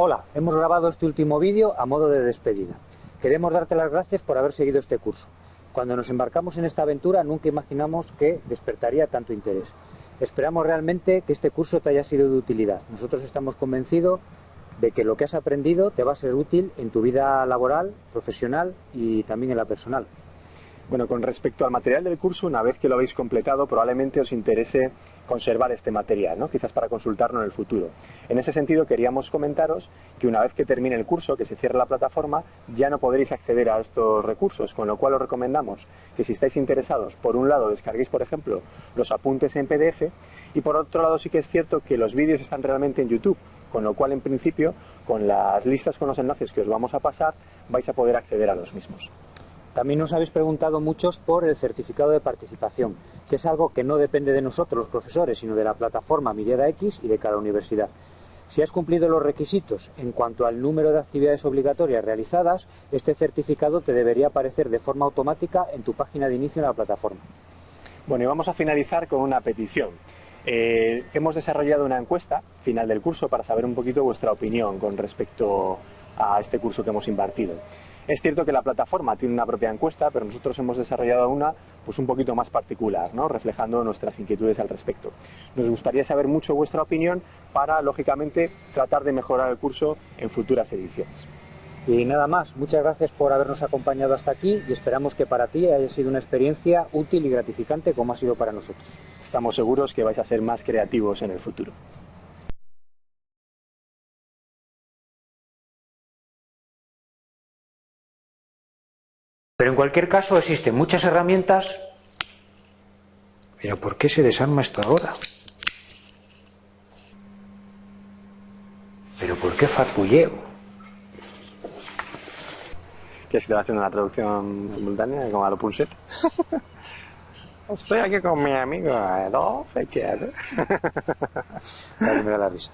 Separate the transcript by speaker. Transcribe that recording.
Speaker 1: Hola, hemos grabado este último vídeo a modo de despedida. Queremos darte las gracias por haber seguido este curso. Cuando nos embarcamos en esta aventura nunca imaginamos que despertaría tanto interés. Esperamos realmente que este curso te haya sido de utilidad. Nosotros estamos convencidos de que lo que has aprendido te va a ser útil en tu vida laboral, profesional y también en la personal.
Speaker 2: Bueno, con respecto al material del curso, una vez que lo habéis completado, probablemente os interese conservar este material, ¿no? quizás para consultarlo en el futuro. En ese sentido, queríamos comentaros que una vez que termine el curso, que se cierre la plataforma, ya no podréis acceder a estos recursos, con lo cual os recomendamos que si estáis interesados, por un lado descarguéis, por ejemplo, los apuntes en PDF y por otro lado sí que es cierto que los vídeos están realmente en YouTube, con lo cual en principio, con las listas con los enlaces que os vamos a pasar, vais a poder acceder a los mismos.
Speaker 1: También nos habéis preguntado muchos por el certificado de participación, que es algo que no depende de nosotros los profesores, sino de la plataforma Miriada X y de cada universidad. Si has cumplido los requisitos en cuanto al número de actividades obligatorias realizadas, este certificado te debería aparecer de forma automática en tu página de inicio en la plataforma.
Speaker 2: Bueno, y vamos a finalizar con una petición. Eh, hemos desarrollado una encuesta final del curso para saber un poquito vuestra opinión con respecto a este curso que hemos impartido. Es cierto que la plataforma tiene una propia encuesta, pero nosotros hemos desarrollado una pues un poquito más particular, ¿no? reflejando nuestras inquietudes al respecto. Nos gustaría saber mucho vuestra opinión para, lógicamente, tratar de mejorar el curso en futuras ediciones.
Speaker 1: Y nada más, muchas gracias por habernos acompañado hasta aquí y esperamos que para ti haya sido una experiencia útil y gratificante como ha sido para nosotros.
Speaker 2: Estamos seguros que vais a ser más creativos en el futuro.
Speaker 3: Pero en cualquier caso existen muchas herramientas. Pero ¿por qué se desarma esto ahora? ¿Pero por qué farfulleo?
Speaker 2: ¿Quieres que te haciendo una traducción simultánea como a lo Punset? Estoy aquí con mi amigo Adolf, ¿qué hace?
Speaker 1: La risa.